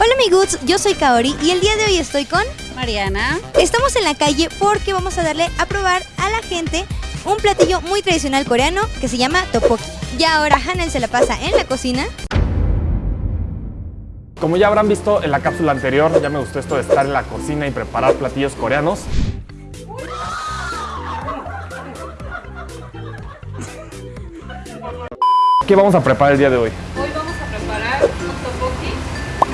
Hola amigos, yo soy Kaori y el día de hoy estoy con Mariana. Estamos en la calle porque vamos a darle a probar a la gente un platillo muy tradicional coreano que se llama tteokbokki. Ya ahora Hanel se la pasa en la cocina. Como ya habrán visto en la cápsula anterior, ya me gustó esto de estar en la cocina y preparar platillos coreanos. ¿Qué vamos a preparar el día de hoy?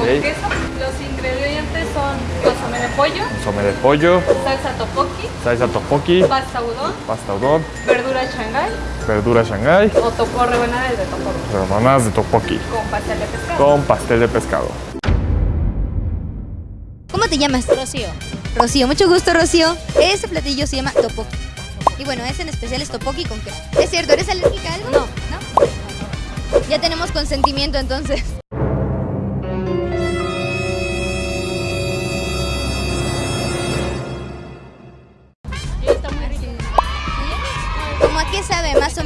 Con queso. Los ingredientes son consomé de pollo, Consomé de pollo, salsa tteokbokki, salsa tteokbokki, pasta udon, pasta udon, verdura shanghai verdura shanghai, o topo rebanadas de tteokbokki rebanadas de tteokbokki con pastel de pescado. con pastel de pescado. ¿Cómo te llamas? Rocío. Rocío, mucho gusto Rocío. Este platillo se llama tteokbokki. Y bueno, ese en especial es tteokbokki con queso. ¿Es cierto? ¿Eres alérgica a algo? No. ¿No? Ya tenemos consentimiento entonces.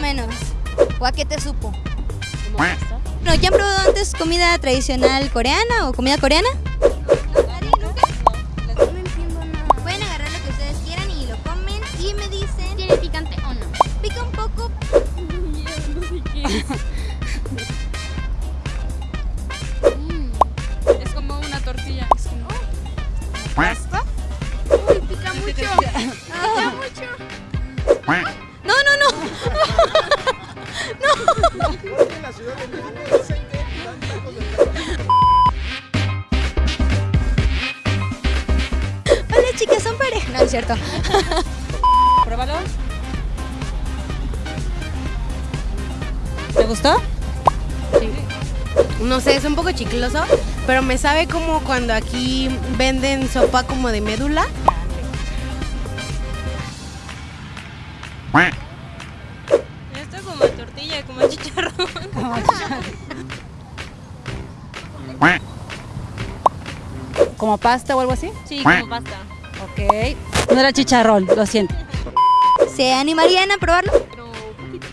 Menos? ¿O a qué te supo? ¿Cómo pasta? Bueno, ¿ya han probado antes comida tradicional coreana o comida coreana? Pueden agarrar lo que ustedes quieran y lo comen y me dicen... ¿Tiene picante o no? Pica un poco. Es como una tortilla. Es como... Uy, pica mucho. Pica mucho. No, es cierto. Pruébalo. ¿Te gustó? No sé, es un poco chicloso, pero me sabe como cuando aquí venden sopa como de médula. Esto es como tortilla, como chicharrón. ¿Como pasta o algo así? Sí, como pasta. Ok. No era chicharrón, lo siento. ¿Se animarían a probarlo? Pero un poquito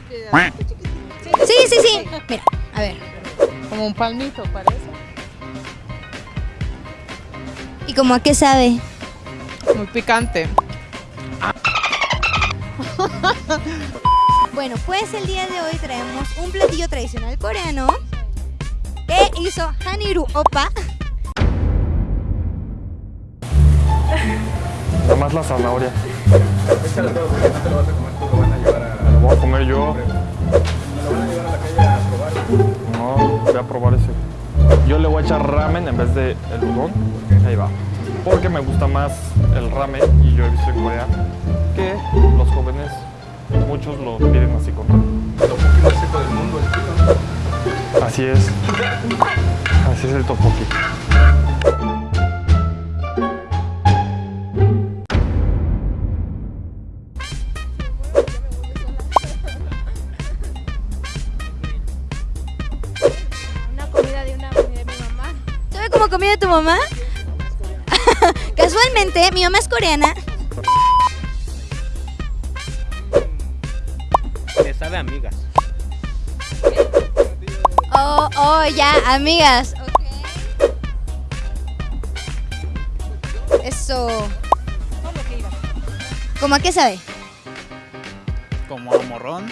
Sí, sí, sí. Mira, a ver. Como un palmito parece. ¿Y como a qué sabe? Muy picante. Bueno, pues el día de hoy traemos un platillo tradicional coreano que hizo Haniru Opa. Nada más la zanahoria. Lo voy a comer yo. No, voy a probar ese. Yo le voy a echar ramen en vez de el udon. Ahí va. Porque me gusta más el ramen y yo he visto en Corea que los jóvenes, muchos lo piden así con ramen. Así es. Así es el tteokbokki. Comida de tu mamá? Casualmente, mi mamá es coreana. Me sabe a amigas. Oh, oh, ya, amigas. Ok. Eso. ¿Cómo a qué sabe? Como a morrón.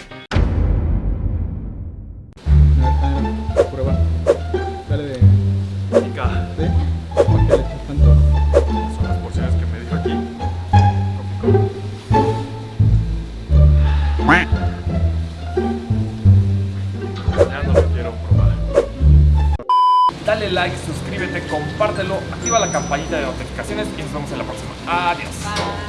Dale like, suscríbete, compártelo, activa la campanita de notificaciones y nos vemos en la próxima. Adiós.